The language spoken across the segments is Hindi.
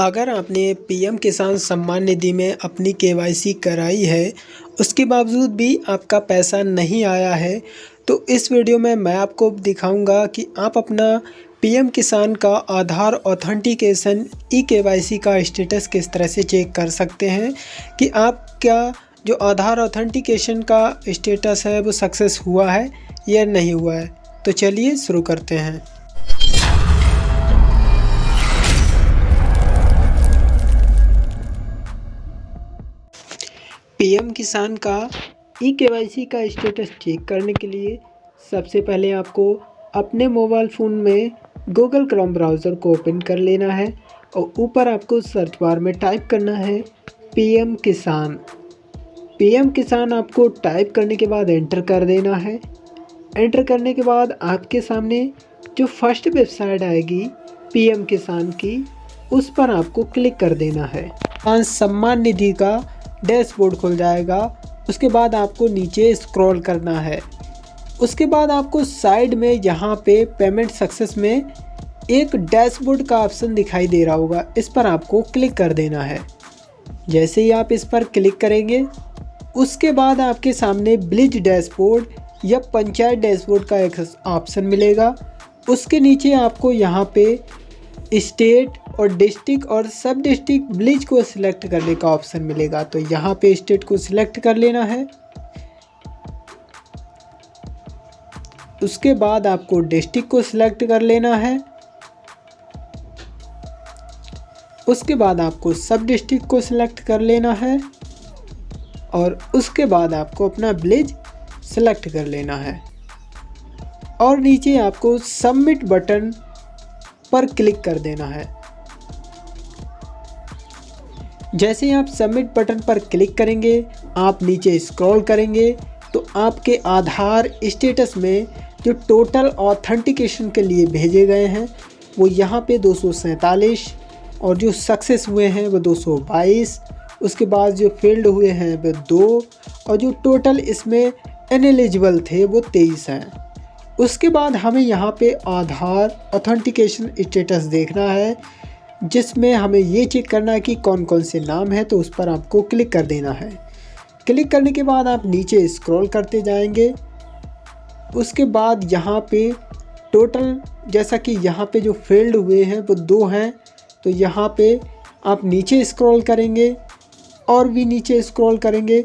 अगर आपने पीएम किसान सम्मान निधि में अपनी केवाईसी कराई है, उसके बावजूद भी आपका पैसा नहीं आया है तो इस वीडियो में मैं आपको दिखाऊँगा कि आप अपना पीएम किसान का आधार ऑथेंटिकेशन ई केवाईसी का स्टेटस किस तरह से चेक कर सकते हैं, कि आपका जो आधार ऑथेंटिकेशन का स्टेटस है वो सक्सेस हुआ है या नहीं हुआ है। तो चलिए शुरू करते हैं। पीएम किसान का ई केवाईसी का स्टेटस चेक करने के लिए सबसे पहले आपको अपने मोबाइल फ़ोन में गूगल क्रोम ब्राउज़र को ओपन कर लेना है और ऊपर आपको सर्च बार में टाइप करना है पीएम किसान। पीएम किसान आपको टाइप करने के बाद एंटर कर देना है। एंटर करने के बाद आपके सामने जो फ़र्स्ट वेबसाइट आएगी पीएम किसान की, उस पर आपको क्लिक कर देना है। सम्मान निधि का डैशबोर्ड खुल जाएगा। उसके बाद आपको नीचे स्क्रॉल करना है। उसके बाद आपको साइड में यहाँ पे पेमेंट सक्सेस में एक डैशबोर्ड का ऑप्शन दिखाई दे रहा होगा। इस पर आपको क्लिक कर देना है। जैसे ही आप इस पर क्लिक करेंगे, उसके बाद आपके सामने ब्लिज डैशबोर्ड या पंचायत डैशबोर्ड का एक ऑप्शन मिलेगा। उसके नीचे आपको यहाँ पे स्टेट और डिस्ट्रिक्ट और सब डिस्ट्रिक्ट ब्लिज को सिलेक्ट करने का ऑप्शन मिलेगा। तो यहाँ पे स्टेट को सिलेक्ट कर लेना है। उसके बाद आपको डिस्ट्रिक्ट को सिलेक्ट कर लेना है। उसके बाद आपको सब डिस्ट्रिक्ट को सिलेक्ट कर लेना है। और उसके बाद आपको अपना ब्लिज सेलेक्ट कर लेना है। और नीचे आपको सबमिट बटन पर क्लिक कर देना है। जैसे ही आप सबमिट बटन पर क्लिक करेंगे, आप नीचे स्क्रॉल करेंगे तो आपके आधार स्टेटस में जो टोटल ऑथेंटिकेशन के लिए भेजे गए हैं, वो यहाँ पे दो सौ सैंतालीस और जो सक्सेस हुए हैं, वो 222 उसके बाद जो फेल्ड हुए हैं, वो दो और जो टोटल इसमें एनएलिजिबल थे, वो तेईस हैं। उसके बाद हमें यहाँ पे आधार ऑथेंटिकेशन स्टेटस देखना है। जिसमें हमें ये चेक करना है कि कौन कौन से नाम है तो उस पर आपको क्लिक कर देना है। क्लिक करने के बाद आप नीचे स्क्रॉल करते जाएँगे। उसके बाद यहाँ पे टोटल जैसा कि यहाँ पे जो फ़ील्ड हुए हैं, वो दो हैं तो यहाँ पे आप नीचे स्क्रॉल करेंगे और भी नीचे स्क्रॉल करेंगे।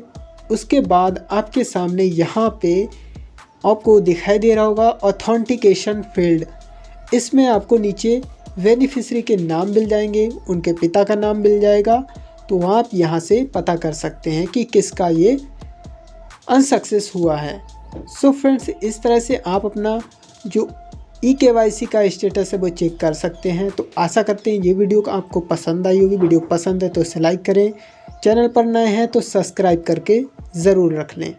उसके बाद आपके सामने यहाँ पे आपको दिखाई दे रहा होगा ऑथेंटिकेशन फ़ील्ड इसमें आपको नीचे बेनिफिशरी के नाम मिल जाएँगे, उनके पिता का नाम मिल जाएगा। तो आप यहाँ से पता कर सकते हैं कि किसका ये अनसक्सेस हुआ है। सो so फ्रेंड्स इस तरह से आप अपना जो ई के वाई सी का स्टेटस है, वो चेक कर सकते हैं। तो आशा करते हैं ये वीडियो आपको पसंद आई होगी। वीडियो पसंद है तो इसे लाइक करें। चैनल पर नए हैं तो सब्सक्राइब करके ज़रूर रख लें।